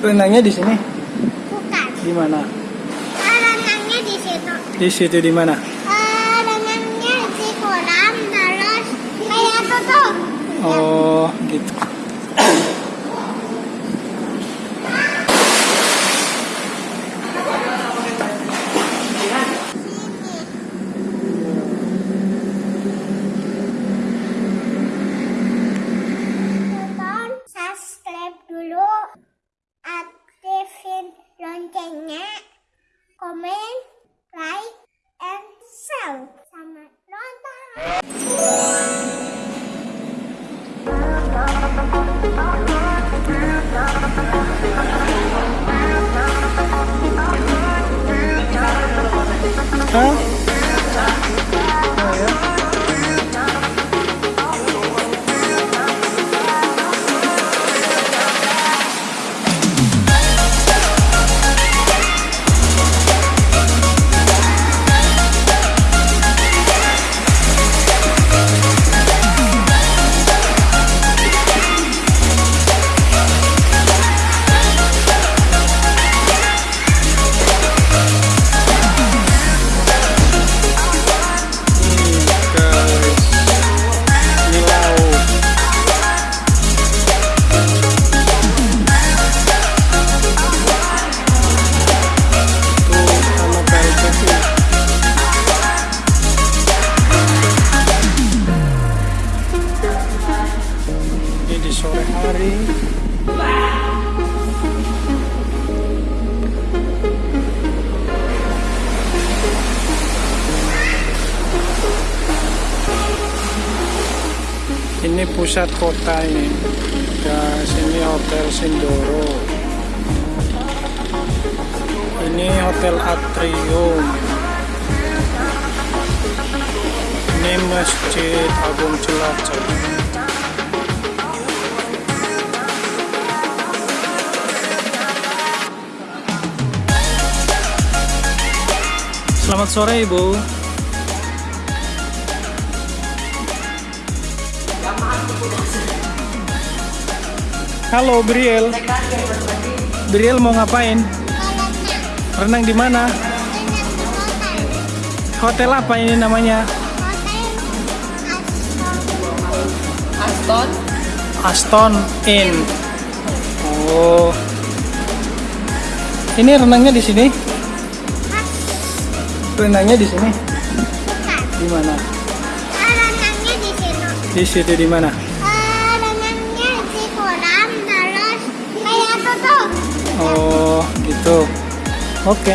Renangnya di sini? Bukan. Di mana? Ah, renangnya di situ. Di situ di mana? Ah, renangnya di kolam terus kayak tutup. Oh, lên channel comment like and subscribe. Xong rồi đó Huh? Ini pusat kota ini. Guys, ini Hotel Sindoro. Ini Hotel Atrium. Ini Masjid Agung Cilacap. Selamat sore, Ibu. Halo, Briel. Briel mau ngapain? Renang di mana? Hotel apa ini namanya? Aston Aston Inn. Oh. Ini renangnya di sini? Renangnya di sini? Di mana? Di situ di mana? Ah, renangnya di kolam terus kayak tutup. Oh, gitu. Oke.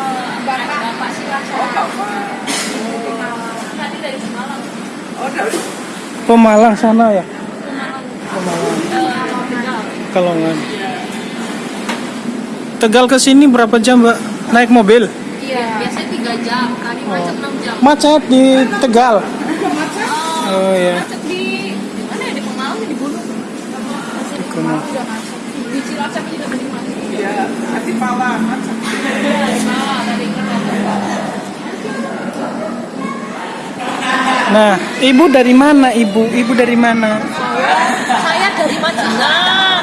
Bapak. Oh, Bapak. Tadi dari Semalam. Oh, dari Pemalang sana ya? Pemalang. Tegal. Kalongan. Tegal ke sini berapa jam, Mbak? Naik mobil? Iya, biasanya 3 jam, kali macet 6 jam. Macet di Tegal. Oh, Oh ya. macet di di mana ya? Di Pemalang ya di Gunung. Di Pemalang macet. Di Cilacap juga tadi macet. ya. Iya, di bawah dari Kereta. Nah, ibu dari mana, ibu? Ibu dari mana? Saya dari Majengan.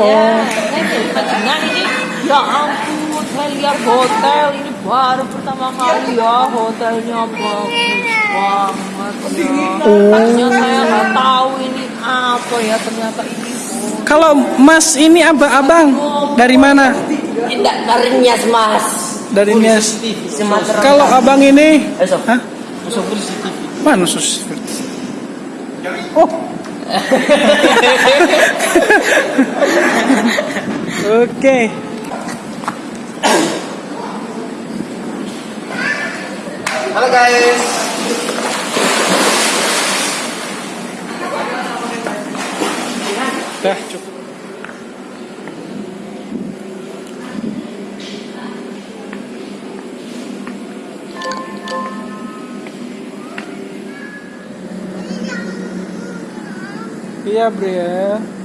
Oh, Saya dari ini. Ya ampun, saya lihat hotel ini baru pertama kali ya hotelnya bagus banget ya. Oh. Tadinya saya nggak tahu ini apa ya ternyata ini. kalau Mas ini abang, abang dari mana? Tidak Karnias mas dari Nias. Sumatera. Kalau abang ini, Eh, hah? Mana sus? Oh. Oke. Halo guys. Dah cukup. Iya, Briel.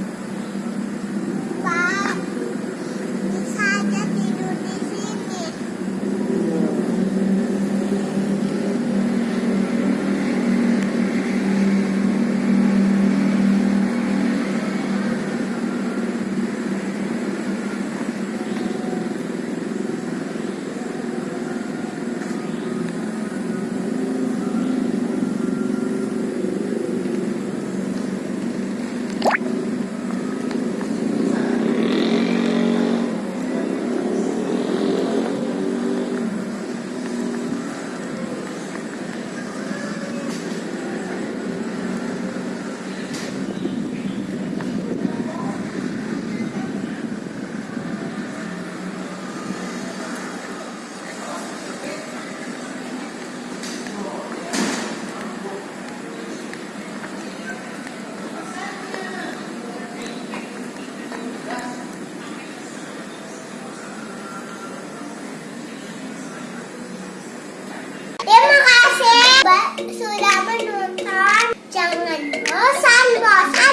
Sudah menonton. Jangan bosan-bosan.